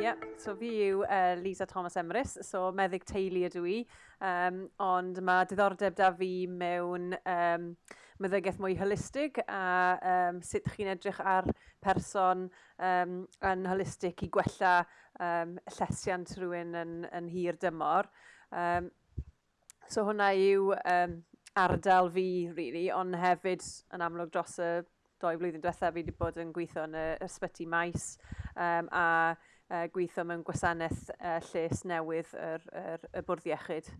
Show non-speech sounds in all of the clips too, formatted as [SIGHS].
Yep, so fi yw uh, Lisa Thomas Emrys, so meddyg teulu ydw i, um, ond mae diddordeb da fi mewn um, meddygaeth mwy holistig a um, sut chi'n edrych ar person um, yn holistig i gwella um, llesiant rhywun yn, yn hir dymor. Um, so hwnna yw um, ardal fi, really, ond hefyd yn amlwg dros y doi flwyddyn diwethaf fi wedi bod yn gweithio yn y ysbyty maes um, a uh, gweithio mewn gwasanaeth uh, lles newydd yr, yr, y bwrdd iechyd.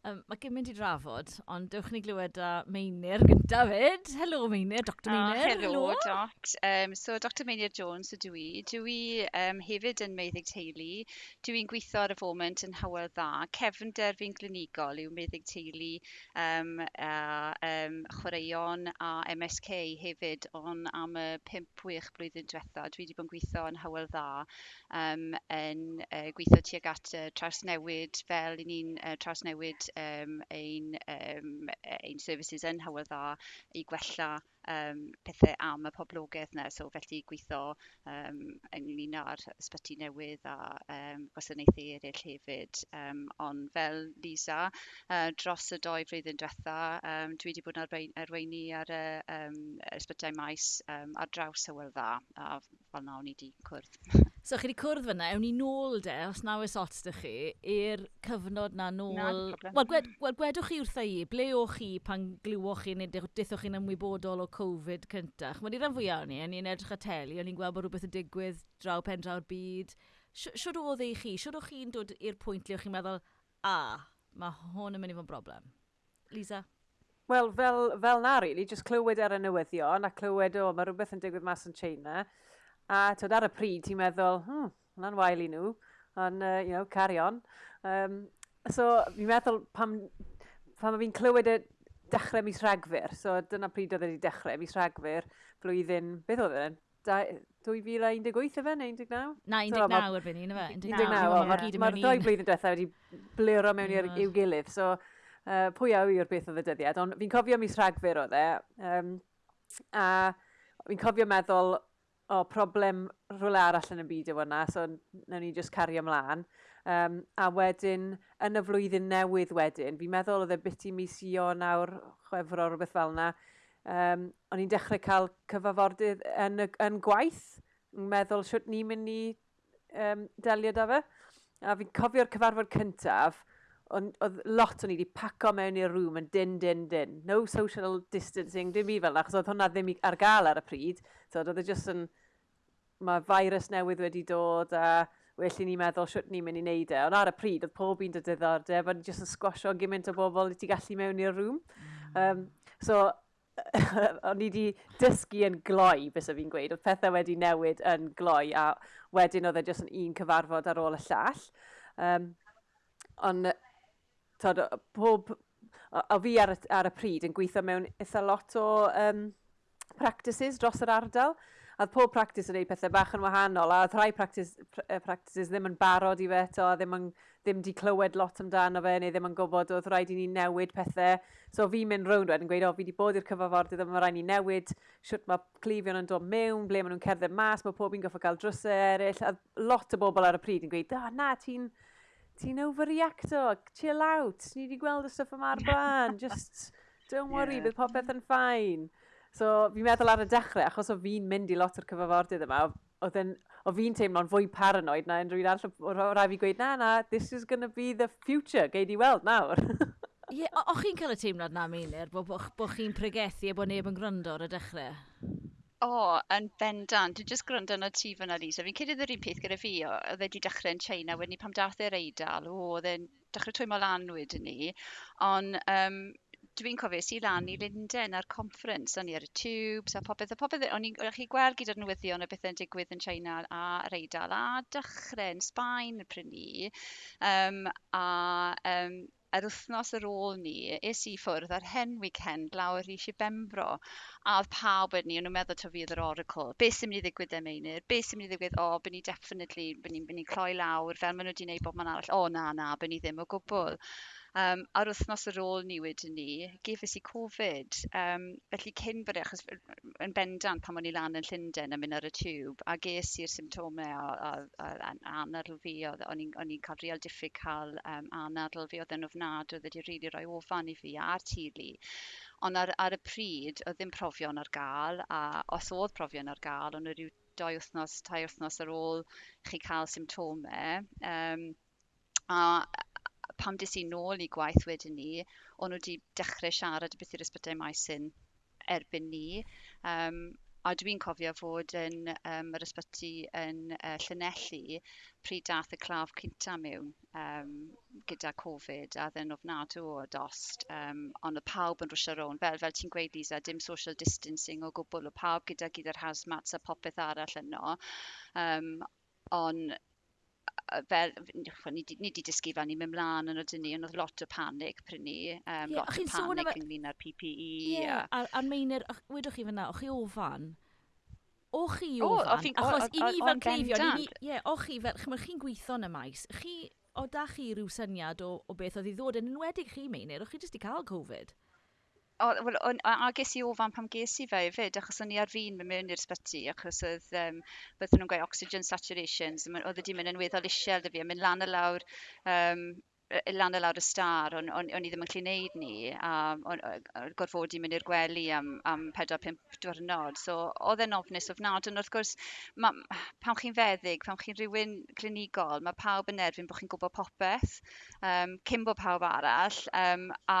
Um, mae gymaint i drafod, ond dewch ni glywed â Meinir gyntaf fyd. Helo Meinir, Dr Meinir. Ah, helo. Doc. Um, so, Dr Meinir Jones ydw i. Dwi um, hefyd yn meddyg teulu. Dwi'n gweithio ar y foment yn hawel dda. Cefnder fi'n glinigol yw meddyg teulu um, a um, chwaraeon a MSK hefyd, ond am y 5-6 blwyddyn diwetha. Dwi wedi bod yn gweithio yn hawel dda um, yn uh, gweithio tuag at uh, trawsnewid fel i ni'n uh, trawsnewid um, ein, um, ein services yn hawydda i gwella um, pethau am y poblogaeth yna. So felly gweithio um, ynglyn â'r ysbyty newydd a um, gwasanaethau eraill hefyd. Um, ond fel Lisa, uh, dros y doi flwyddyn diwetha, um, dwi wedi bod yn arweini ar y um, ysbytau maes um, ar draws hywel dda. A fel nawr ni wedi cwrdd. [LAUGHS] So chi wedi cwrdd fyna, ewn ni nôl de, os na oes ots ydych chi, i'r cyfnod na nôl... Na, Wel, gwed, wel, gwedwch chi wrtha i, ble o'ch chi pan glywoch chi neu dethwch chi'n ymwybodol o Covid cyntaf. Mae'n i ran fwyaf ni, o'n i'n edrych at teli, o'n i'n gweld bod rhywbeth yn digwydd draw pen draw'r byd. Siwr oedd ei chi? Siwr o'ch chi'n dod i'r pwynt lle o'ch chi'n meddwl, a, mae hwn yn mynd i fod yn broblem? Lisa? Wel, fel, fel na, really, just clywed ar y newyddion a clywed, o, mae rhywbeth yn digwydd mas yn China. A tyd ar y pryd, ti'n meddwl, hmm, hwnna'n wael i nhw, ond, uh, you know, carry on. Um, so, fi'n meddwl, pam, pam fi'n clywed y dechrau mis Rhagfyr, so dyna pryd oedd wedi dechrau mis Rhagfyr, flwyddyn, beth oedd e'n? 2018 efe neu 19? Na, 19 erbyn ni, yna fe? 19, mae'r ddoi blwyddyn diwethaf wedi blero mewn i'r mm. i'w gilydd, so uh, pwy a yw'r beth oedd y dyddiad, ond fi'n cofio mis Rhagfyr oedd e, um, a fi'n cofio meddwl, o, problem rhywle arall yn y byd yw yna, so nawn ni just cario ymlaen. Um, a wedyn, yn y flwyddyn newydd wedyn, fi'n meddwl oedd e biti mis i o nawr, chwefro rhywbeth fel yna, um, o'n i'n dechrau cael cyfafordydd yn, yn gwaith, yn meddwl siwt ni'n mynd i um, delio da fe. A fi'n cofio'r cyfarfod cyntaf, oedd lot o'n i wedi paco mewn i'r rŵm yn din, din, din. No social distancing, dim i fel yna, achos oedd hwnna ddim ar gael ar y pryd. So, oedd e jyst yn, mae virus newydd wedi dod a well i ni meddwl siwt ni'n mynd i wneud e. Ond ar y pryd, oedd pob un dy diddordeb, ond jyst yn sgwasio gymaint o bobl i ti gallu mewn i'r rŵm. Um, mm. so, [LAUGHS] o'n i wedi dysgu yn gloi, bys o fi'n gweud. Oedd pethau wedi newid yn gloi, a wedyn oedd e jyst yn un cyfarfod ar ôl y llall. Um, ond, tod, pob... O fi ar y, ar y pryd yn gweithio mewn eitha lot o um, practices dros yr ardal a pob practice yn gwneud pethau bach yn wahanol, a oedd rhai practice, practices ddim yn barod i fe eto, a ddim, yn, ddim di clywed lot amdano fe, neu ddim yn gwybod oedd rhaid i ni newid pethau. So fi'n mynd rownd wedyn yn gweud, o, fi wedi bod i'r cyfafordydd, mae rhaid ni newid, siwt mae clifion yn dod mewn, ble maen nhw'n cerdded mas, mae pob un goffa cael drysau eraill, a lot o bobl ar y pryd yn gweud, o, na, ti'n ti'n overreacto, chill out, ni wedi gweld y stuff yma ar [LAUGHS] blaen, just don't worry, yeah. bydd popeth yn ffain. So fi'n meddwl ar y dechrau, achos o fi'n mynd i lot o'r cyfafordydd yma, oedd yn, o fi'n teimlo'n fwy paranoid na unrhyw un arall o rai fi gweud, na, na, this is going to be the future, gei di weld nawr. [LAUGHS] Ie, yeah, o'ch chi'n cael y teimlad na, Meilir, bod bo, bo chi'n pregethu a bod neb yn gryndo ar y dechrau? O, oh, yn bendant. Dwi'n just gryndo yn y tu fan Elisa. Fi'n credu yr un peth gyda fi, oedd e wedi dechrau yn China, wedyn ni pam dath e'r eidal, o, oedd e'n dechrau twymo lan wedyn ni. Ond um, dwi'n cofio si lan i hmm. Linden ar conference, o'n i ar y tubes a popeth, a popeth, o'n i'n chi gweld gyda'r newyddion o bethau'n digwydd yn China a yr Eidal a dychrau yn Sbaen y pryn i. Um, a um, yr wythnos ar ôl ni, es i ffwrdd ar hen weekend lawr i si bembro, A oedd pawb yn ni, o'n nhw'n meddwl to fi yr oracle. Be sy'n mynd i ddigwydd am einir? Be sy'n mynd i ddigwydd? O, oh, byn ni definitely, byn ni'n ni cloi lawr, fel maen nhw wedi gwneud bob man arall. O, oh, na, na, byn ni ddim o gwbl. Um, a'r wythnos ar ôl ni wedyn ni, gefus i Covid. Um, felly cyn bod e, achos yn bendant pan o'n i lan yn Llundain a mynd ar y tiwb, a ges i'r symptomau a, a, a, a anadl fi, o'n i'n cael real diffyg cael um, anadl fi, oedd yn ofnad, oedd wedi rili really rhoi ofan i fi a'r tulu. Ond ar, ar y pryd, oedd ddim profion ar gael, a os oedd profion ar gael, ond rhyw doi wythnos, tai wythnos ar ôl chi cael symptomau. Um, a pam dis i nôl i gwaith wedyn ni, o'n nhw wedi dechrau siarad beth i'r ysbytau maesyn erbyn ni. Um, a dwi'n cofio fod yn um, yr ysbyty yn uh, Llanelli pryd dath y claf cynta mewn um, gyda Covid a ddyn ofnadw o dost. Um, ond y pawb yn rwysio rown. Fel, fel ti'n gweud, Lisa, dim social distancing o gwbl. O pawb gyda gyda'r hazmats a popeth arall yno. Um, ond fel, ni wedi dysgu fel ni'n mynd mlaen yn ydyn ni, ond oedd lot o panic pryn ni, um, yeah, lot o panic ynglyn â'r PPE. Ie, yeah, a... a'r meinir, wedwch chi fyna, o'ch chi ofan? O'ch chi ofan? O, achos i ni fel cleifion, ie, o'ch chi fel, chymryd chi'n gweithio yn y maes, chi, o da chi rhyw syniad o, o beth oedd i ddod yn enwedig chi meinir, o'ch chi jyst i cael Covid? o, wel, on, a ges i ofan pam ges i fe fyd, achos o'n i ar fi'n mynd mewn i'r sbyty, achos oedd, um, byddwn nhw'n gweud oxygen saturations, oedd wedi mynd yn weddol isiel dy fi, a mynd lan y lawr, um, lan y lawr y star, o'n, on, on i ddim yn clu neud ni, a on, on gorfod i mynd i'r gwely am, am 4-5 diwrnod. So, oedd e'n ofnus ofnad, ond wrth gwrs, ma, pam chi'n feddyg, pam chi'n rhywun clinigol, mae pawb yn erbyn bod chi'n gwybod popeth, um, cyn bod pawb arall, um, a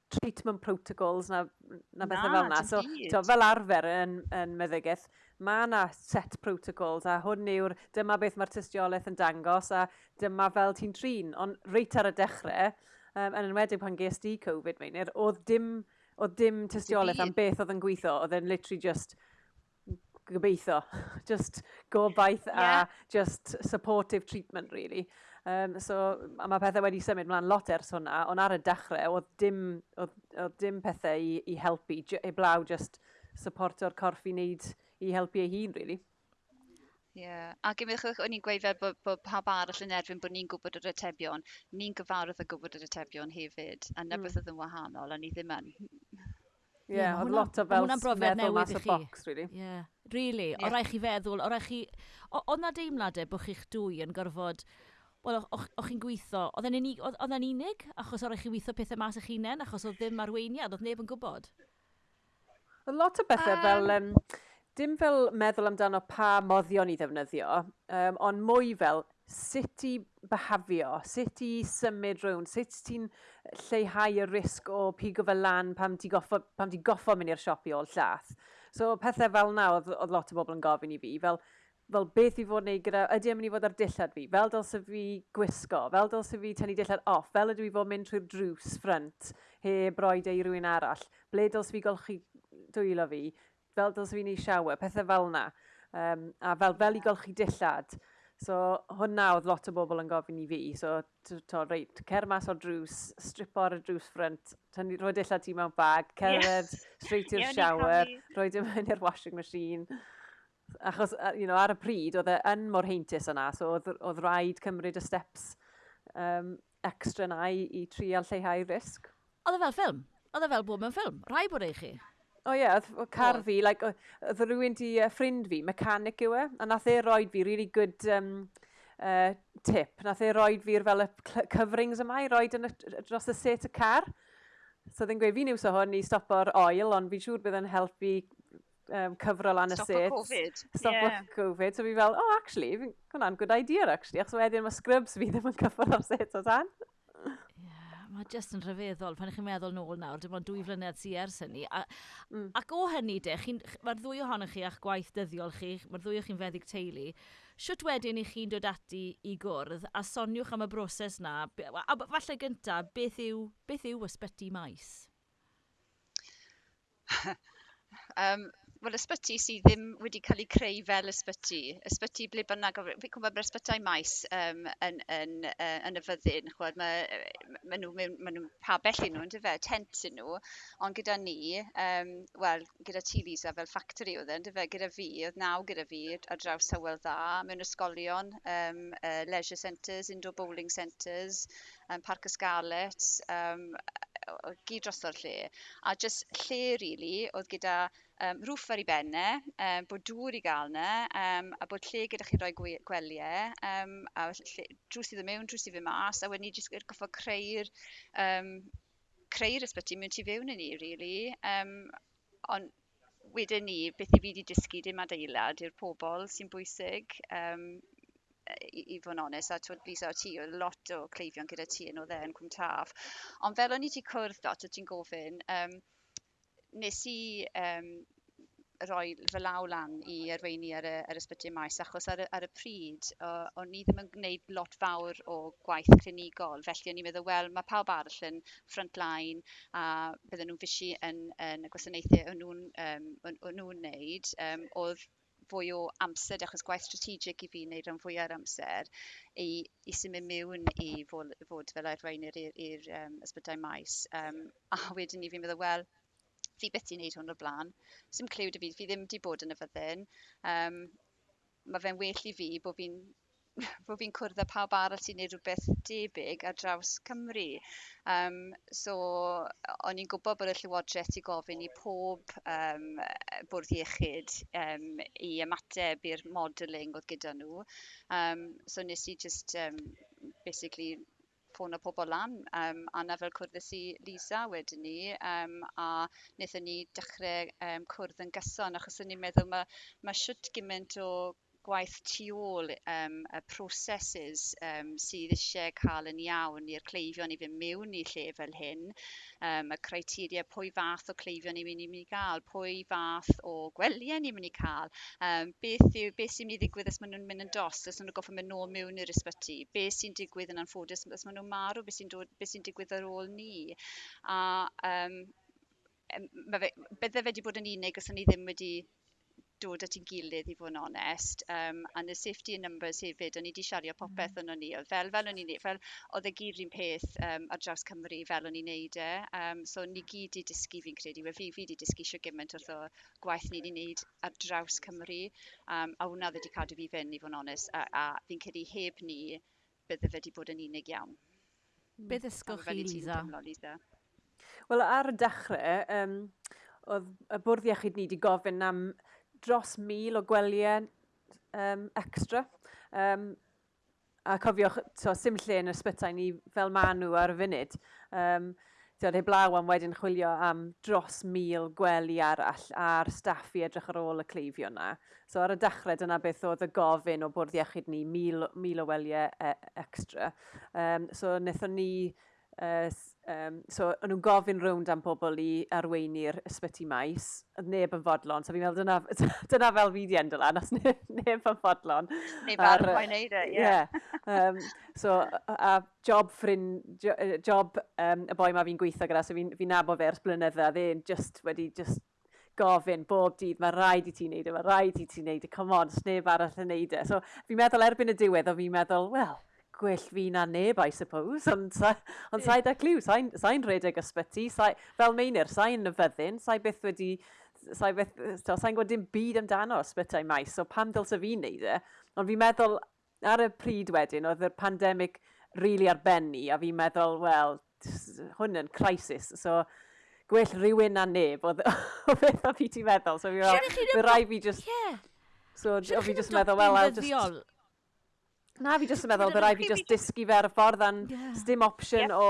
treatment protocols na, na bethau fel yna. So, to, fel arfer yn, yn meddygaeth, mae yna set protocols a hwn yw'r dyma beth mae'r tystiolaeth yn dangos a dyma fel ti'n trin. Ond reit ar y dechrau, um, yn enwedig pan ges di Covid, meinir, oedd dim, oedd dim tystiolaeth am beth oedd yn gweithio, oedd yn literally just gobeithio, [LAUGHS] just gobaith yeah. a just supportive treatment really. Um, so, a mae pethau wedi symud mlaen lot ers hwnna, ond ar y dechrau, oedd dim, oedd, oedd dim pethau i, i helpu, heblaw just supporto'r corff i wneud i helpu ei hun, really. Ie, yeah. ac ymwchwch, o'n i'n gweud fel bod, bod pawb arall yn erbyn bod ni'n gwybod yr atebion, ni'n gyfarwydd â gwybod yr atebion hefyd, a na mm. beth oedd yn wahanol, a ni ddim yn. Ie, yeah, oedd lot o fel meddwl mas o box, really. Ie, yeah. really, yeah. o rai chi feddwl, o rai chi... Oedd na deimladau bod chi'ch dwy yn gorfod Wel, o'ch chi'n gweithio, oedd e'n unig, achos oedd chi weithio pethau mas eich hunain, achos oedd ddim arweiniad, oedd neb yn gwybod? Oedd lot o bethau um, fel, um, dim fel meddwl amdano pa moddion i ddefnyddio, um, ond mwy fel sut i behafio, sut i symud rhwng, sut ti'n lleihau y risg o pigo fel lan pam ti goffo, pam ti goffo mynd i'r siop i ôl llath. So pethau fel na oedd, oedd lot o bobl yn gofyn i fi, fel fel beth i fod wneud gyda, ydy am mynd i fod ar dillad fi, fel dylse fi gwisgo, fel dylse fi tynnu dillad off, fel ydw i fod mynd trwy'r drws ffrant he broed ei rhywun arall, ble dylse fi golchi dwylo fi, fel dylse fi wneud siawer, pethau fel yna, um, a fel, fel i golchi dillad. So hwnna oedd lot o bobl yn gofyn i fi, so to, reit, cer mas o'r drws, strip o'r drws ffrant, roi dillad ti mewn bag, cerdded, yes. straight i'r shower, roi dim yn i'r washing machine. Achos, you know, ar y pryd, oedd e yn mor heintus yna, so oedd, oedd rhaid cymryd y steps um, extra na i, i trial lleihau risg. Oedd e fel ffilm? Oedd e fel bod mewn ffilm? Rai bod eich chi? O oh, ie, yeah, oedd car fi, like, oedd rhywun di uh, ffrind fi, mechanic yw e, a nath e roed fi really good um, uh, tip. Nath e roed fi'r fel y coverings yma i roed yn y, dros y set y car. So ddyn gweud, fi'n iwso hwn i stopo'r oil, ond fi'n siŵr bydd yn helpu um, cyfrol an y set. Stop Covid. Stop yeah. Covid. So fi fel, oh, actually, hwnna'n good idea, actually, achos wedyn mae scrubs fi ddim yn cyfrol ar set o tan. Mae jyst yn rhyfeddol, pan ych chi'n meddwl nôl nawr, dim ond dwy flynedd sy'n ers hynny. A, mm. Ac o hynny de, mae'r ddwy ohonych chi a'ch gwaith dyddiol chi, mae'r ddwy o chi'n feddyg teulu, siwt wedyn i chi'n dod ati i gwrdd a soniwch am y broses na, a falle gynta, beth yw, beth yw ysbyty maes? [LAUGHS] um, wel, ysbyty sydd ddim wedi cael ei creu fel ysbyty. Ysbyty ble bynnag, fi'n gwybod bod ysbytau maes um, yn, yn, uh, yn y fyddin. Chwad, mae, ma nhw, ma nhw pa bell nhw, ynddo fe, tent yn nhw. Ond gyda ni, um, wel, gyda ti Lisa fel factory oedd yn, fe, e? gyda fi, oedd naw gyda fi ar draws Hywel dda, mewn ysgolion, um, uh, leisure centres, indoor bowling centres, um, Parc Ysgalet, um, gyd dros o'r lle. A jyst lle, really, oedd gyda um, rwff ar ei benne, um, bod dŵr i gael yna, um, a bod lle gyda chi roi gweliau, um, a lle, drws i ddim mewn, drws i ddim mas, a wedyn ni jyst goffo creu'r um, creu'r ysbyty mewn tu fewn i ni, really. Um, ond wedyn ni, beth i fi wedi dysgu dim adeilad i'r pobl sy'n bwysig, um, i, i fod yn onest, a twyd Lisa o ti, o lot o cleifion gyda ti yn o dde yn Cwm Taf. Ond fel o'n i ti cwrdd dot, o ti'n gofyn, um, nes i um, roi fy law lan i arweini ar y, ar ysbyty maes, achos ar y, ar y pryd, uh, o'n i ddim yn gwneud lot fawr o gwaith clinigol, felly o'n i'n meddwl, wel, mae pawb arall yn frontline, a bydden nhw'n fysi yn, yn y gwasanaethau o'n nhw'n um, nhw wneud, um, oedd fwy o amser, achos gwaith strategic i fi wneud rhan fwy ar amser, i, i symud mewn i fod, fod fel arweinir i'r um, ysbytau maes. Um, a wedyn ni fi'n meddwl, wel, fi beth i wneud hwn o'r blaen. Sym clyw dy fi, fi ddim wedi bod yn y fyddin. Um, mae fe'n well i fi bod fi'n [LAUGHS] bod fi'n cwrdd â pawb arall sy'n neud rhywbeth debyg ar draws Cymru. Um, so, o'n i'n gwybod bod y Llywodraeth i gofyn i pob um, bwrdd iechyd um, i ymateb i'r modelling oedd gyda nhw. Um, so, nes i just um, basically ffôn o pobl lan um, a na fel cwrdd i Lisa wedyn ni um, a wnaethon ni dechrau um, cwrdd yn gyson achos o'n i'n meddwl mae ma siwt gymaint o gwaith tu ôl um, y proses um, sydd eisiau cael yn iawn i'r cleifion i fynd mewn i lle fel hyn, um, y criteria pwy fath o cleifion ni'n mynd i mynd i gael, pwy fath o gweliau ni'n mynd i cael, um, beth, yw, beth sy'n mynd i ddigwydd os maen nhw'n mynd yn dost, os maen nhw'n goffa mynd nôl mewn i'r ysbyty, beth sy'n digwydd yn anffodus, os maen nhw'n marw, beth sy'n sy digwydd ar ôl ni. A um, mae fe, bydde fe wedi bod yn unig os o'n i ddim wedi dod at ein gilydd i fod yn onest. Um, and the safety in numbers hefyd, o'n i wedi siario popeth mm. o'n ni. Fel, fel o'n i'n neud, fel oedd y gyd un peth um, ar draws Cymru fel o'n i'n neud e. Um, so ni gyd i dysgu fi'n credu. Fe fi, fi wedi dysgu sio gymaint wrth o gwaith ni wedi neud ar draws Cymru. Um, a hwnna wedi e cadw fi fynd i fod yn onest. A, a fi'n credu heb ni bydde fe wedi bod yn unig iawn. Mm. Beth ysgwch chi, Lisa? Lisa? Wel, ar y dechrau, um, oedd y bwrdd iechyd ni wedi gofyn am dros mil o gweliau um, extra. Um, a cofiwch, so, sim lle yn ysbytau ni fel maen nhw ar y funud. Um, Diod heblaw am wedyn chwilio am dros mil gwely arall a'r staff i edrych ar ôl y cleifio yna. So ar y dechrau dyna beth oedd y gofyn o bwrdd iechyd ni, mil, mil o weliau e, extra. Um, so wnaethon ni uh, Um, so, o'n nhw'n gofyn rownd am pobl i arweini'r ysbyty maes, oedd neb yn fodlon, so fi'n meddwl dyna, [LAUGHS] dyna fel fi di endol an, os ne, neb yn fodlon. Neb ar mae'n neud e, ie. Yeah. Um, so, a job ffrind, job um, y boi ma fi'n gweithio gyda, so fi'n fi nabod fe ers blynydda, dde'n just wedi just gofyn bob dydd, mae rhaid i ti wneud e, mae rhaid i ti wneud e, come on, sneb arall yn wneud e. So, fi'n meddwl erbyn y diwedd, o fi'n meddwl, well, gwell fi na neb, I suppose, ond on sa'i da cliw, sa'i'n sa redeg ysbyty, sa fel meinir, sa'i'n fyddin, sa'i byth wedi, sa'i beth, sa'i'n gwybod dim byd amdano ysbytau maes, so pam dylse fi'n neud e, ond fi'n meddwl ar y pryd wedyn, oedd y pandemig rili really arbenni, a fi'n meddwl, wel, hwn yn crisis, so gwell rhywun na neb, oedd [LAUGHS] o beth o fi ti'n meddwl, so fi'n rhaid fi fi just... Yeah. So, o fi just meddwl, well, I'll just... Na, fi jyst yn meddwl, byddai fi jyst dysgu fe ar y ffordd, a'n yeah. sdim opsiwn o,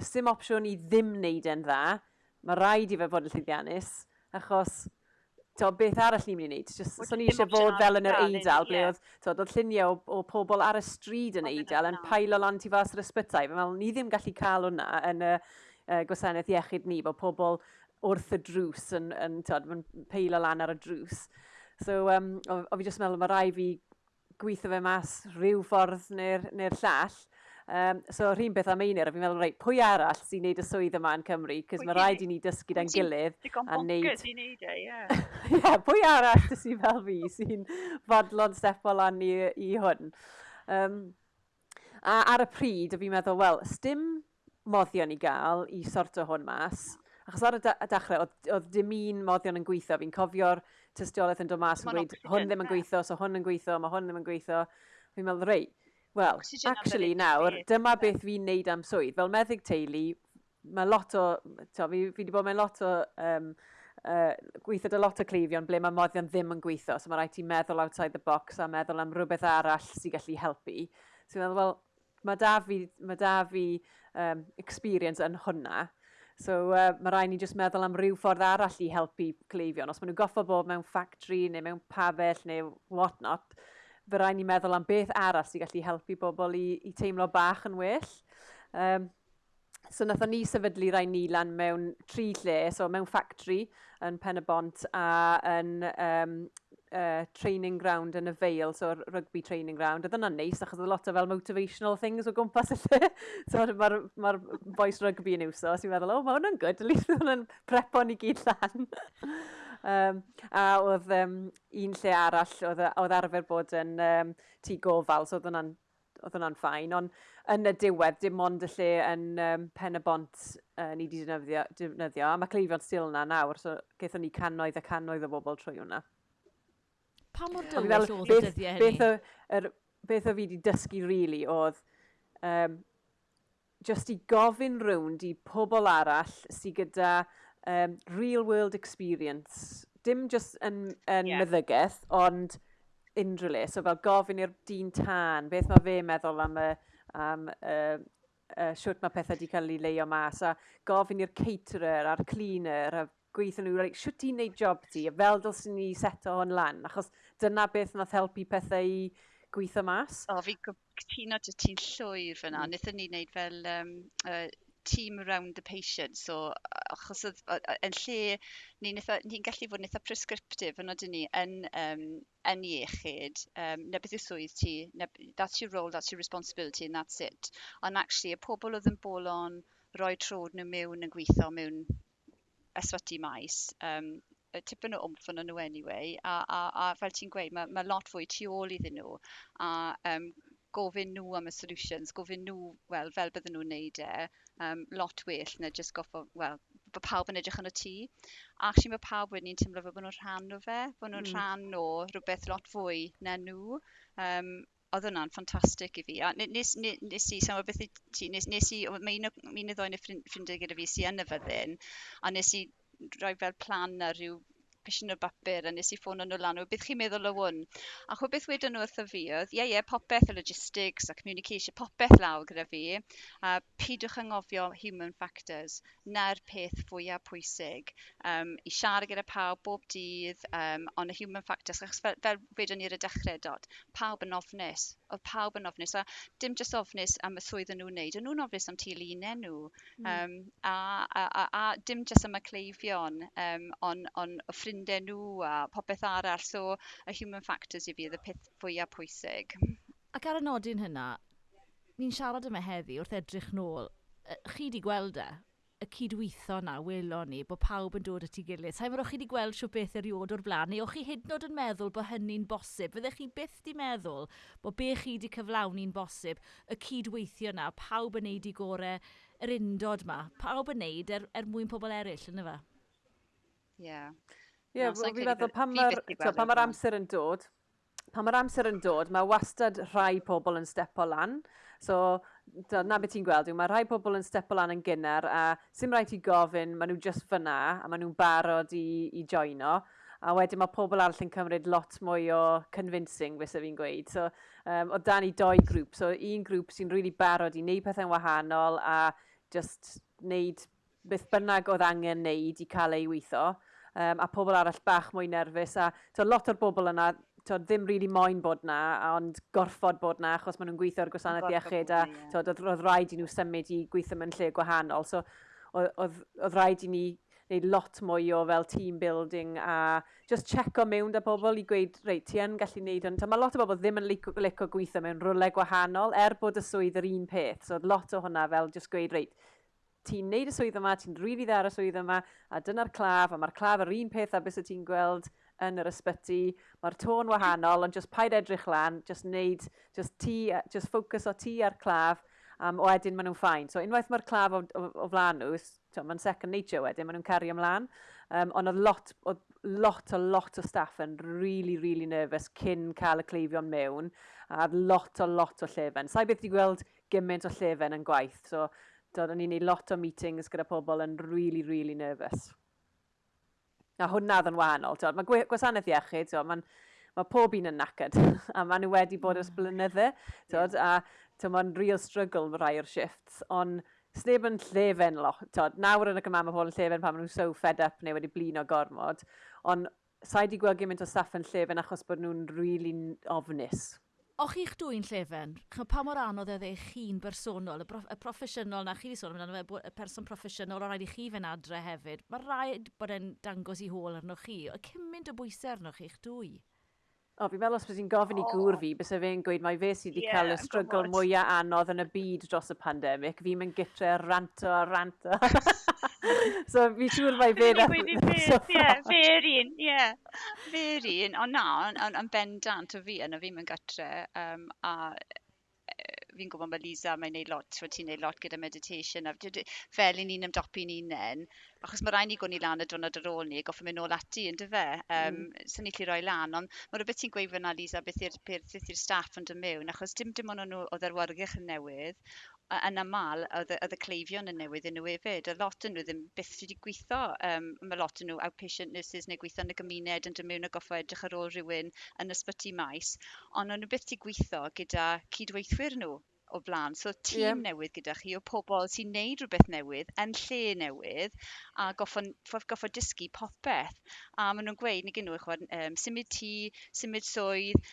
sdim opsiwn i ddim wneud yn dda. Mae rhaid i fe fod yn llwyddiannus, achos to, beth arall ni'n mynd i wneud? Just, so ni eisiau bod fel yn yr eidl, ble oedd, to, oedd lluniau o, o pobl ar y stryd yn eidl yn pailo lan ti fas yr ysbytau. Fe meddwl, ni ddim gallu cael hwnna yn y uh, gwasanaeth iechyd ni, bod pobl wrth y drws yn, yn, tod, yn peilo lan ar y drws. So, um, o, o fi jyst meddwl, mae rai fi gweithio fe mas rhyw ffordd neu'r neu llall. Um, so, rhywun beth am einir, a fi'n meddwl, reit, pwy arall sy'n neud y swydd yma yn Cymru? Cys mae rhaid i ni dysgu da'n gilydd. Digon bonkers i neud e, ie. [LAUGHS] Ie, pwy arall sy'n fel fi sy'n fodlon stepo lan i, i hwn. Um, a ar y pryd, fi'n meddwl, wel, stym moddion i gael i sorto hwn mas. Achos ar y, dechrau, oedd, oedd dim un moddion yn gweithio. Fi'n cofio'r tystiolaeth yn dod mas yn gweud, hwn ddim yn gweithio, so hwn yn gweithio, mae hwn ddim yn gweithio. Fi'n meddwl, rei, well, actually nawr, dyma beth fi'n neud am swydd. Fel meddyg teulu, mae lot o, to, fi, fi wedi bod mewn lot o, um, uh, gweithio dy lot o cleifion ble mae moddion ddim yn gweithio, so mae rhaid ti meddwl outside the box a meddwl am rhywbeth arall sy'n gallu helpu. So fi'n meddwl, wel, mae da fi, mae da fi um, experience yn hwnna, So uh, mae rhaid ni jyst meddwl am ryw ffordd arall i helpu cleifion. Os maen nhw'n goffo bod mewn factory neu mewn pabell neu what not, fe rhaid ni meddwl am beth arall sy'n gallu helpu bobl i, i teimlo bach yn well. Um, So nathon ni sefydlu rai ni lan mewn tri lle, so mewn factory yn Pen y Bont a yn um, uh, training ground yn y veil, so rugby training ground. Oedd yna'n neis, achos oedd lot o fel motivational things o gwmpas y lle. [LAUGHS] so mae'r ma boys rugby yn iwso, so i'n meddwl, oh, mae hwnna'n good, at least hwnna'n prepo ni gyd lan. [LAUGHS] um, a oedd um, un lle arall, oedd, oedd arfer bod yn um, tŷ gofal, so oedd hwnna'n oedd hwnna'n ffain, ond yn y diwedd, dim ond y lle yn um, pen y bont uh, ni wedi defnyddio, defnyddio, a mae Cleifion still yna nawr, so gaethon ni cannoedd a cannoedd o bobl trwy hwnna pa mor dywyll oedd y dyddiau hynny? Beth o, er, beth o fi wedi dysgu rili really, oedd um, just i gofyn rownd i pobl arall sydd gyda um, real world experience. Dim just yn, yn yeah. meddygaeth, ond unrhyw le. So fel gofyn i'r dyn tân, beth mae fe meddwl am y, am, uh, uh, siwt mae pethau wedi cael ei leio mas, a gofyn i'r caterer a'r cleaner a gweithio nhw, like, siwt ti'n neud job ti, a fel dylsyn ni seto o'n lan, achos dyna beth nath helpu pethau i gweithio mas. O, fi cytuno dy ti'n llwyr fyna, mm. nethon ni wneud fel um, uh, team around the patient. So, achos oedd, yn lle, ni'n ni gallu fod yn eitha prescriptive yn oedden ni yn, um, yn iechyd, um, na beth yw swydd ti, na, that's your role, that's your responsibility, and that's it. Ond actually, y pobl oedd yn bolon roi trod nhw mewn yn gweithio mewn ysbyty maes, um, tipyn o wmff yn nhw anyway, a, a, a fel ti'n gweud, mae, mae lot fwy tu ôl iddyn nhw, a um, gofyn nhw am y solutions, gofyn nhw, wel, fel bydden nhw'n neud e, um, lot well na just goffo, wel, bod pawb yn edrych yn y tŷ. A actually mae pawb wedyn teimlo fel bod nhw'n rhan o fe, bod nhw'n mm. rhan o rhywbeth lot fwy na nhw. Um, oedd hwnna'n ffantastig i fi. A nes, nes, nes i, sa'n beth i ti, nes, nes i, mae un o, un o ddoen y ffrindiau gyda fi sy'n yn y fyddin, a nes i rhoi fel plan na rhyw pishin o'r bapur a nes i ffôn nhw lan o beth chi'n meddwl o hwn. A chwe beth wedyn nhw wrtho fi oedd, ie, yeah, ie, yeah, popeth y logistics a communication, popeth lawr gyda fi. A pidwch angofio human factors. Na'r peth fwyaf pwysig. Um, I siarad gyda pawb bob dydd, um, ond y human factors, achos fel, fel wedyn ni'r y dechrau dod, pawb yn ofnus. Oedd pawb yn ofnus, a dim jyst ofnus am y swydd yn nhw'n wneud, ond nhw'n ofnus am teulunen nhw. Mm. Um, a, a, a, a, dim jyst am y cleifion, um, on, on, o ffrind ffrindiau nhw a popeth arall. So, y human factors i fi oedd y peth fwyaf pwysig. Ac ar y nodyn hynna, ni'n siarad yma heddi wrth edrych nôl. Chi di gweld e? y cydweithio na welon ni bod pawb yn dod at ei gilydd. Sa'i mor chi wedi gweld siw beth eriod o'r blaen, neu o'ch chi hyd yn oed yn meddwl bod hynny'n bosib? Fyddech chi byth di meddwl bod be chi wedi cyflawni'n bosib, y cydweithio na, pawb yn neud i gorau yr undod ma, pawb yn neud er, er mwyn pobl eraill, yna fe? Ie. Yeah. Ie, yeah, fi'n meddwl pan mae'r amser yn dod, pan mae'r amser yn dod, mae wastad rhai pobl yn stepo lan. So, na beth ti'n gweld yw, mae rhai pobl yn stepo lan yn gynnar a sy'n rhaid i gofyn, maen nhw just fyna a maen nhw'n barod i, i joino. A wedyn mae pobl arall yn cymryd lot mwy o convincing, fysa fi'n gweud. So, um, o dan i doi grŵp. So, un grŵp sy'n really barod i wneud pethau'n wahanol a just wneud beth bynnag oedd angen wneud i cael ei weithio um, a pobl arall bach mwy nerfus a to, lot o'r bobl yna to, ddim really moyn bod na, ond gorfod bod na, achos maen nhw'n gweithio ar gwasanaeth iechyd a to, oedd rhaid i nhw symud i gweithio mewn lle gwahanol. So, oedd rhaid i ni neud lot mwy o fel team building a just checo mewn da pobl i gweud, reit, ti yn gallu neud hwn. Mae lot o bobl ddim yn licio, licio gweithio mewn rwle gwahanol er bod y swydd yr un peth. So, lot o hwnna fel just gweud, reit, ti'n neud y swydd yma, ti'n rili dda ar y swydd yma, a dyna'r claf, a mae'r claf yr un peth a beth ti'n gweld yn yr ysbyty, mae'r tôn wahanol, ond just paid edrych lan, just neud, just, ti, just focus o ti ar claf, um, o edyn maen nhw'n ffain. So unwaith mae'r claf o, o, o flan nhw, mae'n second nature wedyn, maen nhw'n cario ymlaen, um, ond oedd lot, oedd lot o lot o staff yn really, really nervous cyn cael y cleifion mewn, a lot o lot o llefen. Sa'i beth i gweld gymaint o llefen yn gwaith, so dod, ni'n neud lot o meetings gyda pobl yn really, really nervous. A hwnna oedd yn wahanol. Dod. Mae gwasanaeth iechyd, mae'n mae pob un yn nacyd, [LAUGHS] a maen nhw wedi bod ys mm. blynydde, tod, yeah. a mae'n real struggle mae rai o'r shifts, ond sneb yn llefen lot, tod, nawr yn y gyma mae pobl yn llefen pan maen nhw'n so fed up neu wedi blin o gormod, ond sa'i di gweld gymaint o staff yn llefen achos bod nhw'n really ofnus. O'ch chi'ch dwy'n llefen? Chyn pa mor anodd oedd eich chi'n bersonol, y, prof y proffesiynol na chi wedi sôn amdano fe, y person proffesiynol, o rhaid i chi fe'n adre hefyd. Mae rhaid bod e'n dangos i hôl arnoch chi. O cymaint o bwysau arnoch chi'ch dwy? O, fi'n meddwl os bys i'n gofyn i gŵr fi, bys fe'n gweud mae fe sydd wedi yeah, cael y strygl mwyaf anodd yn y byd dros y pandemig. Fi'n mynd gytre ranto a ranto. [LAUGHS] [LAUGHS] so fi siŵr mae [LAUGHS] fe'n... Fe yr un, ie. Fe'r un, ond na, yn bendant o fi, yna fi'n mynd gytre, um, a e, fi'n gwybod mae Lisa, mae'n neud lot, ti'n neud lot gyda meditation, a fel i ni'n ymdopi'n unen, achos mae rhaid ni gwni lan y diwrnod ar ôl ni, goffa mynd nôl ati, yn dyfe, um, mm. sy'n ni lli roi lan, ond mae rhywbeth ti'n gweud fyna, Lisa, beth i'r staff yn dod mewn, achos dim dim ond nhw o dderwargych yn newydd, Yn aml, oedd, oedd y cleifion yn newydd yn nhw hefyd. A lot yn nhw ddim byth wedi gweithio. Um, mae lot yn nhw outpatient nurses neu gweithio yn y gymuned yn dod mewn a goffo edrych ar ôl rhywun yn ysbyty maes. Ond o'n nhw byth wedi gweithio gyda cydweithwyr nhw o blaen. So tîm yeah. newydd gyda chi o pobl sy'n neud rhywbeth newydd yn lle newydd a goffo, goffo dysgu popeth. A maen nhw'n gweud, ni gen nhw, um, symud tŷ, symud swydd,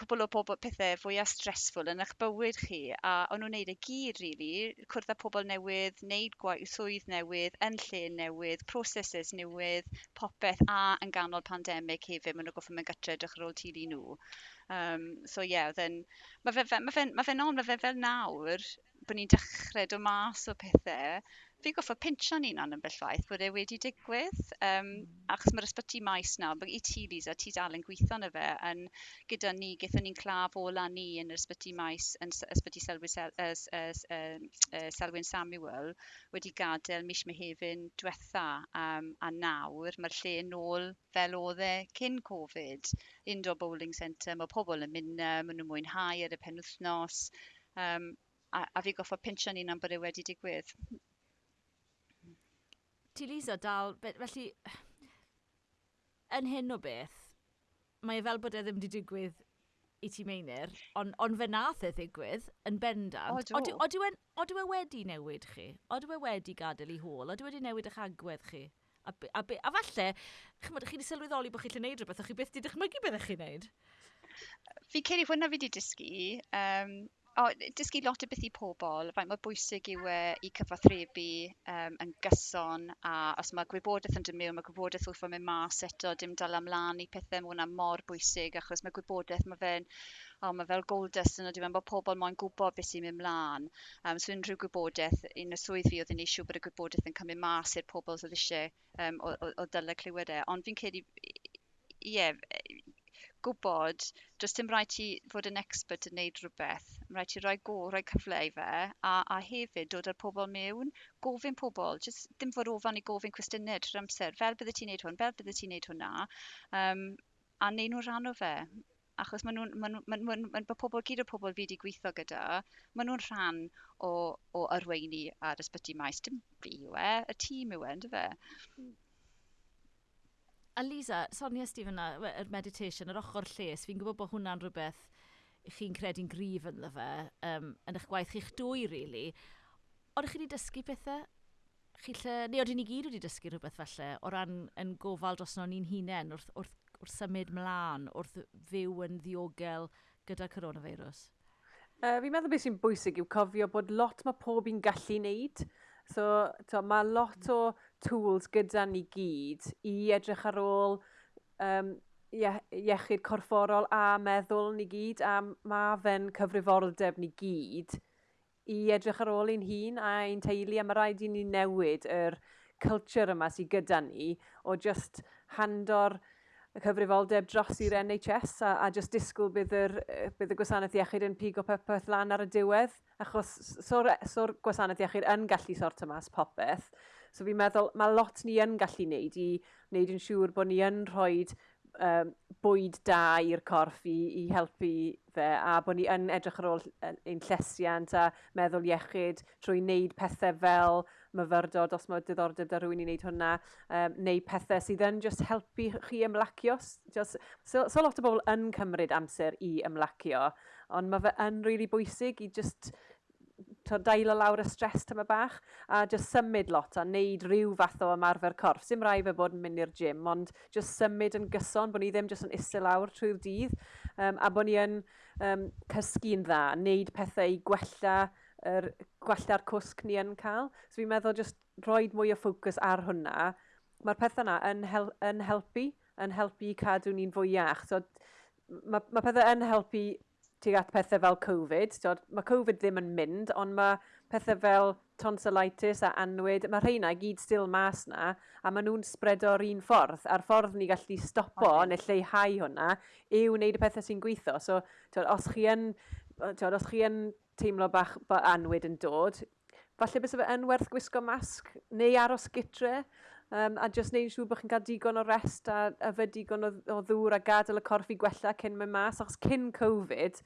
cwbl o bobl pethau fwy a stressful yn eich bywyd chi. A o'n nhw'n neud y gyd, really, cwrdd â pobl newydd, neud gwaith swydd newydd, yn lle newydd, processes newydd, popeth a yn ganol pandemig hefyd, maen nhw'n goffo mewn gytre edrych ar ôl tulu nhw. Um, so ie, yeah, then, mae fe, fe, ma fe, ma fe on, mae fe fel nawr, bod ni'n dechrau dod mas o pethau fi goffo pinsio'n unan yn bellwaith bod e wedi digwydd. Um, achos mae'r ysbyty maes nawr, bod i ti, Lisa, ti dal yn gweithio na fe, yn gyda ni, gyda ni'n claf ola ni yn yr ysbyty maes, yn ysbyty Selwyn, Sel, es, es, es, Selwyn Samuel, wedi gadael mis mehefin diwetha um, a nawr. Mae'r lle yn ôl fel oedd e cyn Covid. Indoor Bowling Centre, mae pobl yn mynd, maen nhw'n mwynhau ar y penwthnos. Um, a, a fi goffa pinsio'n un am bod e wedi digwydd ti Lisa dal, felly, yn hyn o beth, mae e fel bod e ddim wedi digwydd i ti meinir, ond on fe nath e ddigwydd yn bendant. Odw e wedi newid chi? Odw e wedi gadael i hôl? Odw e wedi newid eich agwedd chi? A, a, a, a falle, chymod, chi wedi sylweddoli bod chi'n gwneud rhywbeth, o'ch chi beth wedi dychmygu beth chi'n gwneud? Fi ceri hwnna fi wedi dysgu. Um, o, dysgu lot o beth i pobl, faint mae bwysig yw e i cyfathrebu um, yn gyson a os mae gwybodaeth yn dod mewn, mae gwybodaeth wrth mynd mas eto, dim dal amlan i pethau mae hwnna mor bwysig achos mae gwybodaeth, mae fe'n, o, mae fel gold dust yno, dwi'n bod pobl moyn gwybod beth sy'n mynd mlaen. Um, so unrhyw gwybodaeth, un o swydd fi oedd yn eisiau bod y gwybodaeth yn cymryd mas i'r pobl sydd eisiau um, o, o, o dyle clywed e. Ond fi'n credu ie, yeah, gwybod does dim rhaid ti fod yn expert yn neud rhywbeth. Mae rhaid ti rhoi go, rhoi cyfle i fe a, a hefyd dod â'r pobl mewn, gofyn pobl, just ddim fod ofan i gofyn cwestiynau trwy'r amser, fel bydde ti'n neud hwn, fel bydde ti'n neud hwnna, um, a neud nhw rhan o fe. Achos maen nhw'n, maen nhw'n, maen nhw'n, maen pobl, gyd o pobl fi wedi gweithio gyda, maen nhw'n rhan o, o arweini ar ysbyty maes, dim fi yw e, y tîm yw e, ynddo fe? Mm. Alisa, Sonia Stephen, y meditation, yr ochr lles, fi'n gwybod bod hwnna'n rhywbeth chi'n credu'n grif yn fe, um, yn eich gwaith chi'ch dwy, really. Oeddech chi wedi dysgu pethau? Chi lle, neu oeddwn ni gyd wedi dysgu rhywbeth felly, o ran yn gofal dros no'n ni'n hunain wrth, wrth, wrth symud mlaen, wrth fyw yn ddiogel gyda coronavirus? Uh, fi'n meddwl beth sy'n bwysig yw cofio bod lot mae pob i'n gallu wneud. So to, mae lot o tools gyda ni gyd i edrych ar ôl um, iechyd corfforol a meddwl ni gyd a mae fe'n cyfrifoldeb ni gyd i edrych ar ôl ein hun a ein teulu a mae rhaid i ni newid yr culture yma sydd gyda ni o just hando'r y cyfrifoldeb dros i'r NHS a, a just disgwyl bydd, yr, bydd y gwasanaeth iechyd yn pigo popeth lan ar y diwedd, achos so'r e, so, so gwasanaeth iechyd yn gallu sort mas popeth. So fi'n meddwl, mae lot ni yn gallu wneud i wneud yn siŵr bod ni yn rhoi um, bwyd da i'r corff i, i helpu fe a bod ni yn edrych ar ôl ein llesiant a meddwl iechyd trwy wneud pethau fel myfyrdod os mae diddordeb da rhywun i wneud hwnna, um, neu pethau sydd yn just helpu chi ymlacio. Just, so, so lot o bobl yn cymryd amser i ymlacio, ond mae fe yn rili really bwysig i just dael o lawr y stres tyma bach a just symud lot a wneud rhyw fath o ymarfer corff. Sim rai fe bod yn mynd i'r gym, ond just symud yn gyson, bod ni ddim just yn isel lawr trwy'r dydd um, a bod ni yn um, cysgu'n dda, wneud pethau i gwella er, gwella'r cwsg ni yn cael. So fi'n meddwl just rhoi mwy o ffocws ar hwnna. Mae'r pethau yna yn, hel yn helpu, yn helpu cadw ni'n fwy iach. So, mae, ma pethau yn helpu tuag at pethau fel Covid. So, mae Covid ddim yn mynd, ond mae pethau fel tonsillitis a anwyd, mae rheina gyd still mas na, a maen nhw'n spread o'r un ffordd, a'r ffordd ni gallu stopo okay. neu lleihau hwnna, yw wneud y pethau sy'n gweithio. So, tywed, os chi yn, tywed, os chi yn teimlo bach bod anwyd yn dod, falle bys fe yn werth gwisgo masg neu aros gytre, um, a jyst neud siŵr bod chi'n cael digon o rest a yfed digon o, o ddŵr a gadael y corff i gwella cyn mynd mas, achos cyn Covid,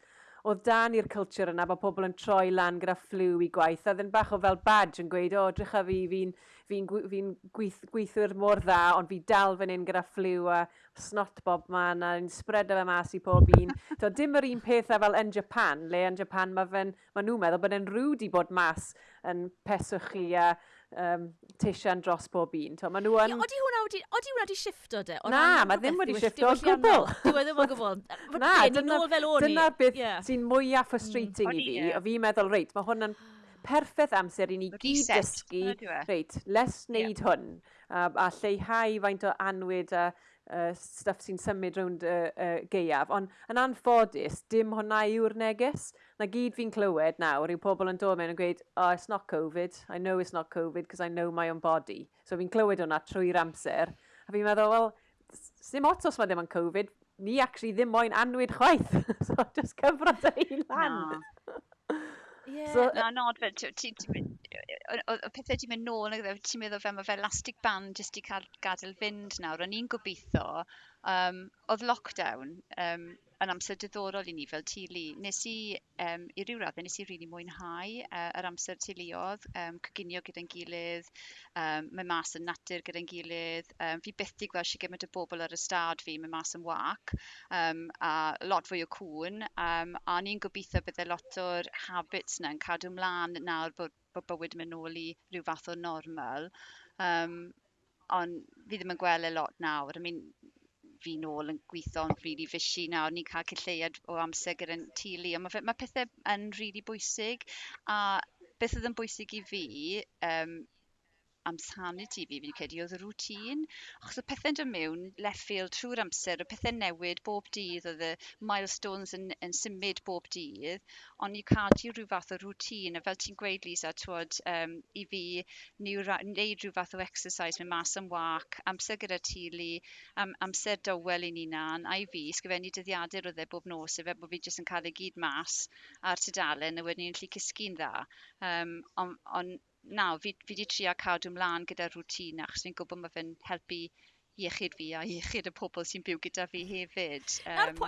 oedd dan i'r culture yna bod pobl yn troi lan gyda fflw i gwaith, a ddyn bach o fel badge yn gweud, o, drycha fi, fi'n fi, fi, fi gweith, gweithwyr mor dda, ond fi dal fan hyn gyda fflw a snot bob man a ni'n spread fe mas i pob un. [LAUGHS] to, dim yr un pethau e fel yn Japan, le yn Japan mae ma nhw'n meddwl bod e'n rwyd i bod mas yn peswch chi a um, teisian dros bob un. To, ma nhw yn... Odi hwnna wedi, odi hwnna wedi shifto de? O na, mae ddim wedi shifto o gwbl. [LAUGHS] Dwi ddim o gwbl. [LAUGHS] Na, dyna, dyna beth yeah. sy'n mwyaf frustrating mm, i fi. O fi'n meddwl, reit, mae hwnna'n [SIGHS] perffaith amser i ni gyd dysgu, reit, les wneud yeah. hwn, a, a lleihau faint o anwyd a uh, stuff sy'n symud rownd y uh, uh, geiaf. Ond yn anffodus, dim hwnna yw'r neges. Na gyd fi'n clywed nawr yw pobl yn dod mewn yn gweud, oh, it's not Covid, I know it's not Covid because I know my own body. So fi'n clywed hwnna trwy'r amser. A fi'n meddwl, wel, sim ots os mae ddim yn Covid, ni actually ddim moyn anwyd chwaith. [LAUGHS] so just cyfrod ei lan. No. yeah, so, no, no, but o pethau ti'n mynd nôl, e, ti'n meddwl fel mae fel elastic band jyst i cael gadael fynd nawr. O'n i'n gobeithio, um, oedd lockdown um, yn amser diddorol i ni fel tulu. Nes i, um, i ryw raddau, nes i rili really mwynhau uh, yr amser teuluodd, um, coginio gyda'n gilydd, um, mae mas yn natur gyda'n gilydd. Um, fi byth i gweld si gymaint o bobl ar y stad fi, mae mas yn wac, um, a lot fwy o cwn. Um, a ni'n gobeithio byddai e lot o'r habits yna yn cadw mlaen nawr bod bod bywyd yn mynd nôl i rhyw fath o normal. Um, ond fi ddim yn gweld e lot nawr. I mean, fi nôl yn gweithio'n rili really fysi nawr. Ni'n cael cylleiad o amser gyda'n tulu. Ond mae mae pethau yn rili really bwysig. A beth oedd yn bwysig i fi um, am sanity fi, fi'n credu oedd y rŵtîn. Achos y pethau'n dod mewn left field trwy'r amser, y pethau newid bob dydd, oedd y milestones yn, yn symud bob dydd, ond i cadw rhyw fath o rŵtîn, a fel ti'n gweud, Lisa, twod, um, i fi, ni wneud rhyw fath o exercise, mynd mas am wac, amser gyda tili, am, amser dywel i ni na'n, a i fi, sgifennu dyddiadur oedd e bob nos, efe bod fi jyst yn cael ei gyd mas a'r tydalen, a wedyn ni'n lli cysgu'n dda. Um, ond on, na, fi, fi di trio cadw ymlaen gyda rŵtin achos fi'n gwybod mae fe'n helpu iechyd fi a iechyd y pobl sy'n byw gyda fi hefyd. Um...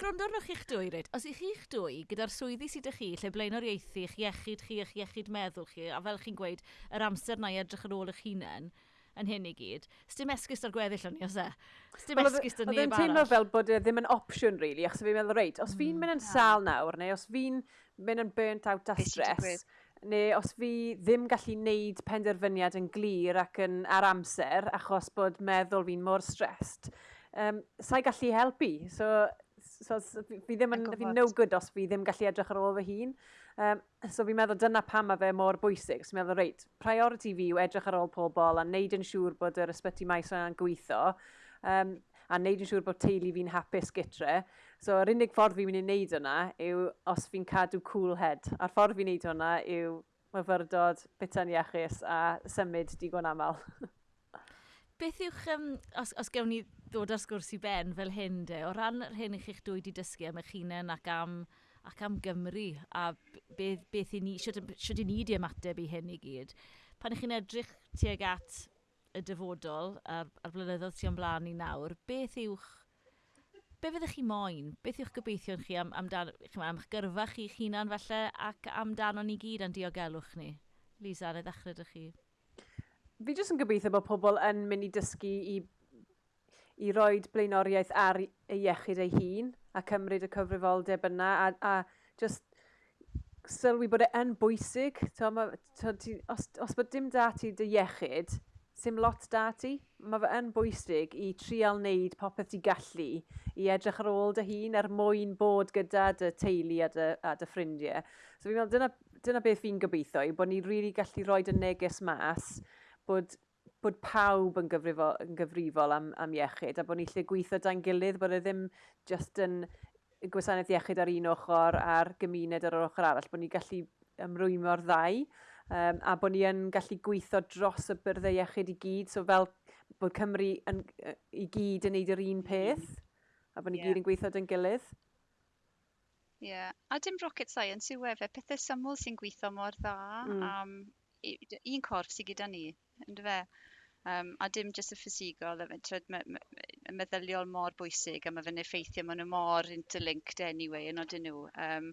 Gwrandwr nhw'ch eich dwy, ryd. Os ych chi'ch dwy, gyda'r swyddi sydd ych chi, lle blaenoriaethu eich iechyd chi, eich iechyd meddwl chi, a fel chi'n gweud, yr amser na i edrych ar ôl eich hunain, yn hyn i gyd. Stym esgus ar gweddill o'n i, os e? Stym esgus ar neb arall. Oedd teimlo fel bod e ddim yn opsiwn, really, achos fi'n meddwl, reit, os fi'n mm, mynd yn sal nawr, neu os fi'n mynd yn burnt out a stress, neu os fi ddim gallu wneud penderfyniad yn glir ac yn ar amser achos bod meddwl fi'n mor stressed, um, sa'i gallu helpu. So, so fi ddim yn, fi no good os fi ddim gallu edrych ar ôl fy hun. Um, so fi'n meddwl dyna pam mae fe mor bwysig. So fi'n meddwl, reit, priority fi yw edrych ar ôl pobl a wneud yn siŵr bod yr ysbyty maes yna'n gweithio um, a wneud yn siŵr bod teulu fi'n hapus gytre. So, yr unig ffordd fi'n mynd i wneud hwnna yw os fi'n cadw cool head. A'r ffordd fi'n wneud hwnna yw myfyrdod, bita'n iachus a symud digon aml. [LAUGHS] Beth yw'ch, um, os, os gewn ni ddod ar sgwrs i ben fel hyn de, o ran hyn i chi'ch dwy wedi dysgu am eich hunain ac am, ac am Gymru a beth, beth i ni, siwt i ni di ymateb i hyn i gyd, pan ych chi'n edrych tuag at y dyfodol a'r, ar blynyddoedd sy'n blaen i nawr, beth yw'ch be fyddech chi moyn? Beth yw'ch gobeithio'n chi am, amdan, am eich gyrfa chi hunan falle ac amdano ni gyd yn diogelwch ni? Lisa, na ddechrau ydych chi. Fi jyst yn gobeithio bod pobl yn mynd i dysgu i, i roi blaenoriaeth ar ei iechyd ei hun a cymryd y cyfrifoldeb yna a, a just sylwi bod e yn bwysig. To, ma, to, ti, os, os bod dim dati dy iechyd, sy'n lot dati mae fe yn bwysig i trial wneud popeth ti gallu i edrych ar ôl dy hun er mwyn bod gyda dy teulu a dy, a dy ffrindiau. So fi'n meddwl, dyna, dyna beth fi'n gobeithio, i bod ni'n rili really gallu rhoi dy neges mas, bod, bod pawb yn gyfrifol, yn gyfrifol am, am iechyd, a bod ni'n lle gweithio da'n gilydd, bod e ddim just yn gwasanaeth iechyd ar un ochr a'r gymuned ar yr ochr arall, bod ni'n gallu ymrwymio'r ddau um, a bod ni'n gallu gweithio dros y byrddau iechyd i gyd. So fel bod Cymru yn, i gyd yn neud yr un peth, a bod ni yeah. gyd yn gweithio yn gilydd. Ie, yeah. a dim rocket science yw efe, pethau syml sy'n gweithio mor dda mm. um, un corff sy'n gyda ni, ynddo fe? Um, a dim jyst y ffisigol, y meddyliol mor bwysig, a mae fe'n effeithio, maen nhw mor interlinked anyway, yn odyn nhw. Um,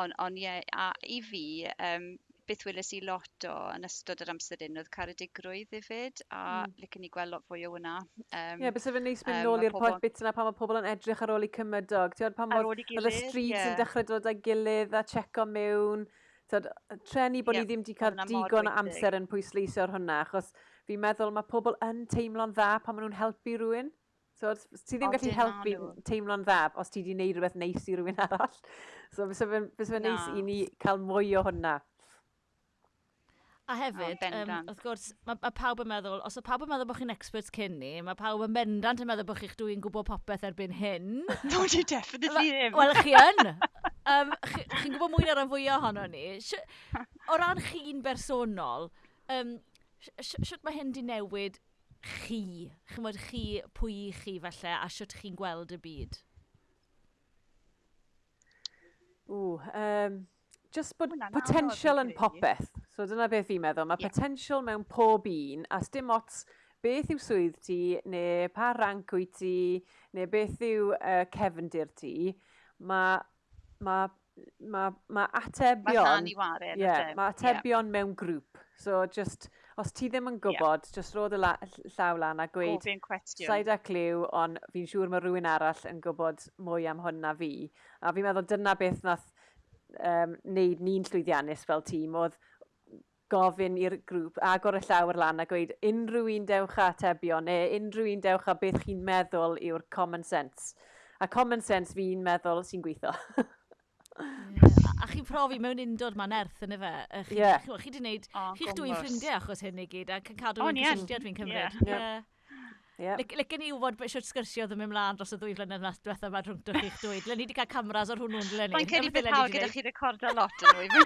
ond on, ie, yeah, a i fi, um, beth weles i lot o yn ystod yr amser un oedd caredigrwydd hefyd, a mm. licen i gweld lot fwy o hwnna. Um, Ie, yeah, bys efo'n neis mynd um, nôl i'r pobl... bit yna pan mae pobl yn edrych ar ôl i cymydog. Ti'n pan mae y streets yeah. yn dechrau dod â gilydd a checo mewn. Tod, trenu bod yeah, ni ddim wedi cael digon o amser yn pwysleisio ar hwnna, achos fi'n meddwl mae pobl yn teimlo'n dda pan maen nhw'n helpu rhywun. So, ti ddim gallu helpu teimlo'n dda os ti wedi gwneud rhywbeth neis i rhywun arall. [LAUGHS] So, fysa fe'n neis i ni cael mwy o hwnna. A hefyd, oh, um, wrth gwrs, mae ma pawb yn meddwl, os o pawb yn meddwl bod chi'n experts cyn ni, mae pawb yn bendant yn meddwl bod chi'ch dwi'n gwybod popeth erbyn hyn. [LAUGHS] no, di definitely ddim. Wel, chi yn. [LAUGHS] um, chi'n chi gwybod mwy na'r fwyaf ohono ni. O ran chi'n bersonol, um, sut mae hyn di newid chi? Chymod chi, pwy chi falle, a sut chi'n gweld y byd? Ww, um, just bod potential yn popeth. So dyna beth fi'n meddwl, mae yeah. potential mewn pob un, a dim ots beth yw swydd ti, neu pa rank wyt ti, neu beth yw uh, cefndir ti, mae ma, ma, ma atebion... Mae waren, yeah, Mae atebion yeah. mewn grŵp. So, just, os ti ddim yn gwybod, yeah. just roed y la, llaw lan a gweud... Gofyn cwestiwn. Said a cliw, ond fi'n siŵr mae rhywun arall yn gwybod mwy am hwn na fi. A fi'n meddwl dyna beth nath um, wneud ni'n llwyddiannus fel tîm, oedd gofyn i'r grŵp agor y llawr lan a gweud unrhyw un dewch a atebion neu unrhyw un dewch a beth chi'n meddwl yw'r common sense. A common sense fi'n meddwl sy'n gweithio. yeah. [LAUGHS] A chi'n profi mewn undod ma'n erth yn efe. Chi, yeah. chi, chi, chi, chi, oh, chi'ch dwi'n ffrindiau achos hyn i gyd chi, chi, chi, chi, cysylltiad fi'n cymryd. Yeah. chi, Yep. Lyc, lyc ni wybod beth yw'r sgyrsio ddim yn mlaen dros y ddwy flynedd na diwethaf yma rhwng dych chi'ch dweud. Len ni wedi cael cameras o'r hwnnw'n len ni. Mae'n cynnig beth hawdd gyda chi recordo lot yn nhw.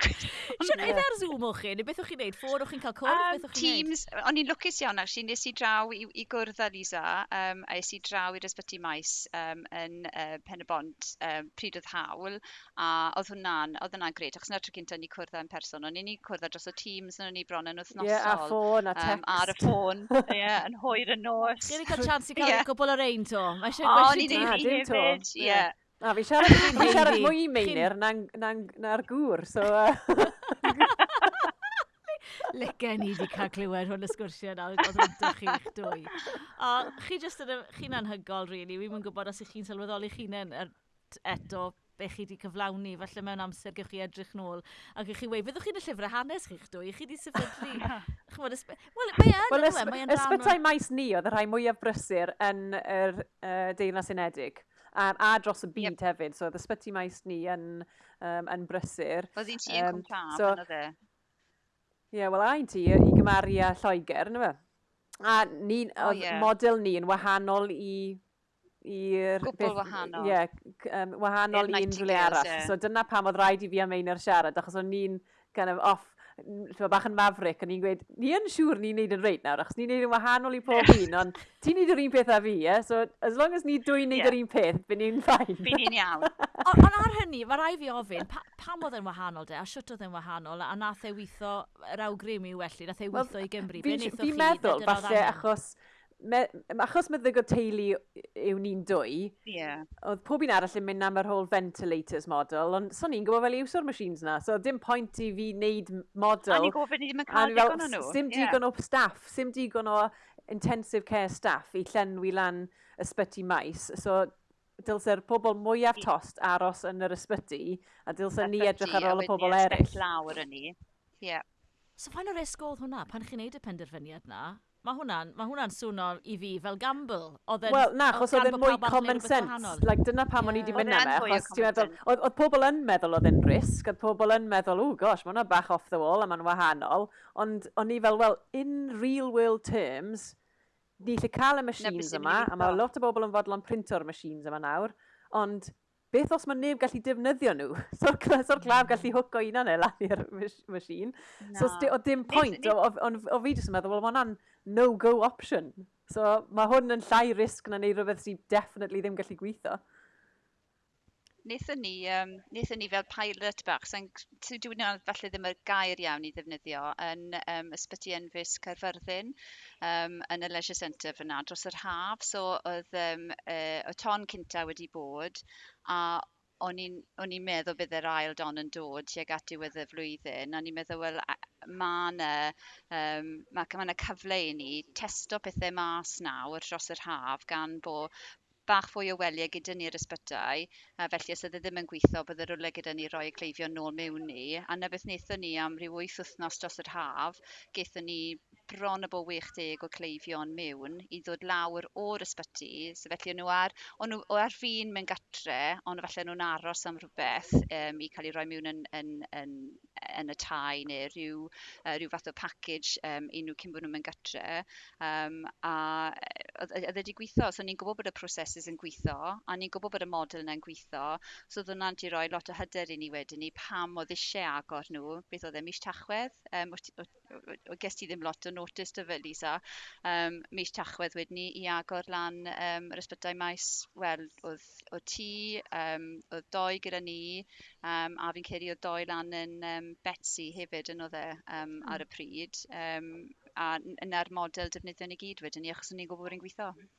Sian, oedd ar Zoom o'ch chi? Neu beth o'ch chi'n neud? Ffôn o'ch chi'n cael cwrdd? Um, Teams, o'n i'n lwcus iawn actually. Nes i draw i, i gwrdd â Lisa, um, a nes i draw i'r ysbyty maes um, yn uh, Pen y Bont um, pryd oedd hawl. A oedd hwnna'n, oedd hwnna'n gret, achos na'r tro cynta ni cwrdd yn person. O'n i'n cwrdd ar dros o Teams, o'n i'n bron yn wythnosol. Yeah, a ffôn a text. Um, ar y ffôn, [LAUGHS] yeah, yn hwyr yn nos wedi cael chance i cael yeah. cwbl o'r ein to. Mae eisiau gwestiwn ni. O, hefyd, ie. Na, fi siarad, fi siarad mwy i meinir na'r na, na gŵr, so... [LAUGHS] Lyca ni wedi cael clywed hwn y sgwrsiau na, oedd yn chi'ch dwy. O, chi jyst yn, chi'n anhygol, really. Wi'n gwybod os ych chi'n sylweddoli chi'n er eto be chi wedi cyflawni, falle mewn amser gewch chi edrych nôl, ac gewch chi wei, fyddwch chi'n y llyfrau hanes chi'ch dwy, chi wedi sefydlu, [LAUGHS] wel, mae e yn, well, ysb Ysbytai maes ni oedd y rhai mwyaf brysur yn yr uh, Deyrnas Unedig a, a dros y byd yep. hefyd, so oedd ysbyty maes ni yn, um, yn brysur. Oedd hi'n ti yn um, Cwmtaf, so, oedd e? Ie, yeah, wel a ti i gymaru a Lloegr, yna fe. A ni, oh, yeah. model ni yn wahanol i i'r... Gwbl wahanol. Ie, yeah, um, wahanol i unrhyw le arall. Yeah. So dyna pam oedd rhaid i fi am ein ar siarad, achos o'n ni'n kind of off, ti'n bach yn mafric, a ni'n gweud, ni yn siŵr ni'n neud yn reit nawr, achos ni'n neud yn wahanol i pob un, ond ti'n neud yr un peth a fi, ie? Yeah? So, as long as ni dwy'n neud yeah. yr un peth, byd ni'n ffain. Byd ni'n iawn. [LAUGHS] ond ar hynny, mae rai fi ofyn, pa, pam oedd yn wahanol de, a siwt oedd yn wahanol, a nath e weitho, yr awgrym i welly, nath e weitho well, i Gymru, be wnaethoch? Fi'n meddwl, falle, achos me, achos meddygol teulu yw ni'n dwy, yeah. oedd pob un arall yn mynd am yr whole ventilators model, ond so ni'n gwybod fel i iwsio'r machines na, so dim pwynt i fi wneud model. A ni'n gofyn i ddim yn cael digon o nhw. Sim digon yeah. o staff, sim digon o intensive care staff i llenwi lan ysbyty maes. So dylse'r pobl mwyaf tost aros yn yr ysbyty, a dylse ni edrych ar ôl y pobl eraill. Lawr yn ni. Yeah. So fain o risg oedd hwnna, pan chi'n neud y penderfyniad na, Mae hwnna'n ma hwnna swno i fi fel gamble. Wel, na, achos oedd yn mwy common sense. Like, dyna pam yeah. o'n i wedi mynd yna. Oedd pobl yn meddwl oedd yn risg, oedd pobl yn meddwl, o gosh, mae hwnna bach off the wall a mae'n wahanol. Ond o'n i fel, well, in real world terms, ni lle cael y machines yma, a mae lot o bobl yn fodlon printo'r machines yma nawr, ond beth os mae neb gallu defnyddio nhw? [LAUGHS] So'r so hmm. claf gallu hwco un anel lan i'r machine. No. So o dim pwynt, o, o, o, o fi jyst yn meddwl, wel mae hwnna'n no-go option. So mae hwn yn llai risg na wneud rhywbeth sy'n definitely ddim gallu gweithio. Nethon ni, um, nethon ni fel pilot bach, sy'n so dwi'n falle ddim yr gair iawn i ddefnyddio, yn um, ysbyty enfys Caerfyrddin um, yn y Leisure Centre fyna dros yr haf. So oedd um, uh, y ton cynta wedi bod, a o'n i'n o'n i'n meddwl bydd yr ail don yn dod tuag at diwedd y flwyddyn, a o'n i'n meddwl, wel, mae yna, um, ma, ma na cyfle i ni testo pethau mas nawr dros yr haf gan bod bach fwy o weliau gyda ni'r ysbytau, a felly os ydy e ddim yn gweithio, bydde rwle gyda ni roi y cleifio nôl mewn ni. A na beth wnaethon ni am ryw wyth wythnos dros yr haf, gaethon ni bron a bo 60 o cleifion mewn i ddod lawr o'r ysbyty. So felly nhw ar, o'n nhw o ar fin mewn gatre, ond falle nhw'n aros am rhywbeth um, i cael ei roi mewn yn, yn, yn, yn y tai neu rhyw, uh, rhyw fath o package um, i nhw cyn bod nhw'n mynd gatre. Um, a oedd wedi gweithio, so ni'n gwybod bod y proses yn gweithio, a ni'n gwybod bod y model yna'n gweithio, so oedd hwnna'n di roi lot o hyder i ni wedyn ni pam oedd eisiau agor nhw, beth oedd e mis tachwedd, um, o, o, o, o, o gest ti ddim lot o notice dy fe Lisa um, mis Tachwedd wedyn ni i agor lan um, yr ysbytau maes wel oedd, oedd ti um, oedd doi gyda ni um, a fi'n credu oedd doi lan yn um, Betsy hefyd yn oedd e um, mm. ar y hmm. pryd um, a yna'r model defnyddio ni gyd wedyn ni achos ni'n gwybod bod yn gweithio. Mm.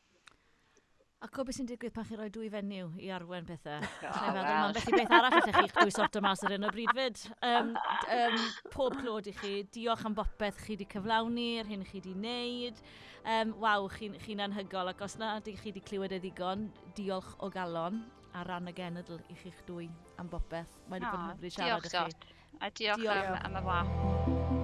A co beth sy'n digwydd pan chi roi dwy fenyw i arwen pethau? Oh, well. mae'n beth i beth arall allech chi'ch dwy sorto mas ar hyn o bryd fyd. Um, um, pob clod i chi, diolch am bopeth chi wedi cyflawni, yr hyn chi wedi wneud. Um, Waw, chi'n chi, chi anhygol, ac os na chi wedi clywed y ddigon, diolch o galon a ran y genedl i chi'ch dwy am bopeth. Mae'n oh, bod yn hyfryd siarad diolch, â chi. A diolch, diolch. am, am y wa.